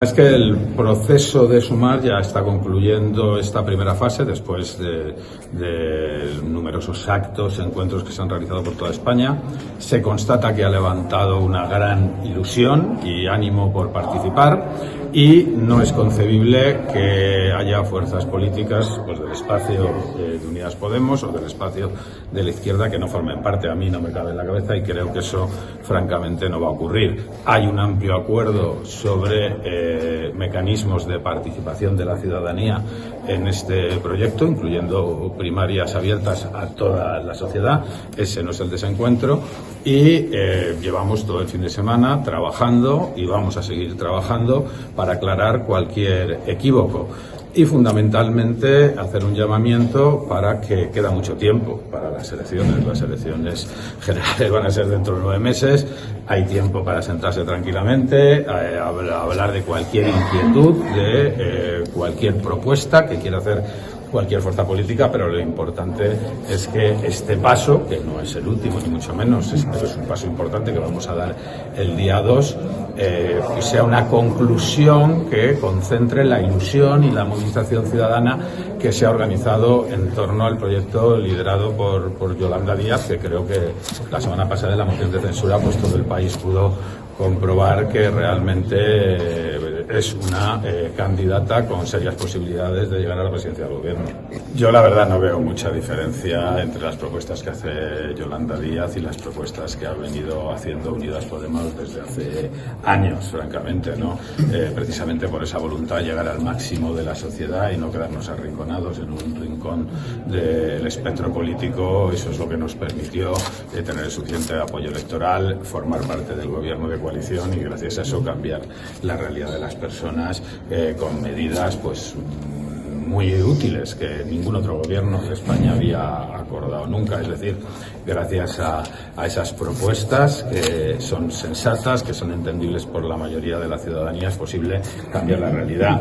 Es que el proceso de sumar ya está concluyendo esta primera fase después de, numerosos actos, encuentros que se han realizado por toda España. Se constata que ha levantado una gran ilusión y ánimo por participar y no es concebible que haya fuerzas políticas pues, del espacio de Unidas Podemos o del espacio de la izquierda que no formen parte. A mí no me cabe en la cabeza y creo que eso francamente no va a ocurrir. Hay un amplio acuerdo sobre eh, mecanismos de participación de la ciudadanía en este proyecto, incluyendo primarias abiertas a toda la sociedad. Ese no es el desencuentro y eh, llevamos todo el fin de semana trabajando y vamos a seguir trabajando para aclarar cualquier equívoco y fundamentalmente hacer un llamamiento para que queda mucho tiempo para las elecciones. Las elecciones generales van a ser dentro de nueve meses. Hay tiempo para sentarse tranquilamente, a, hablar de cualquier inquietud, de eh, cualquier propuesta que quiera hacer cualquier fuerza política, pero lo importante es que este paso, que no es el último ni mucho menos, es, es un paso importante que vamos a dar el día 2, eh, sea una conclusión que concentre la ilusión y la movilización ciudadana que se ha organizado en torno al proyecto liderado por, por Yolanda Díaz, que creo que la semana pasada en la moción de censura pues todo el país pudo comprobar que realmente es una eh, candidata con serias posibilidades de llegar a la presidencia del gobierno. Yo la verdad no veo mucha diferencia entre las propuestas que hace Yolanda Díaz y las propuestas que ha venido haciendo Unidas Podemos desde hace años, francamente, ¿no? Eh, precisamente por esa voluntad de llegar al máximo de la sociedad y no quedarnos arrinconados en un rincón del espectro político. Eso es lo que nos permitió eh, tener el suficiente apoyo electoral, formar parte del gobierno de coalición y gracias a eso cambiar la realidad de las personas eh, con medidas pues muy útiles que ningún otro gobierno de España había acordado nunca. Es decir, gracias a, a, esas propuestas que son sensatas, que son entendibles por la mayoría de la ciudadanía, es posible cambiar la realidad.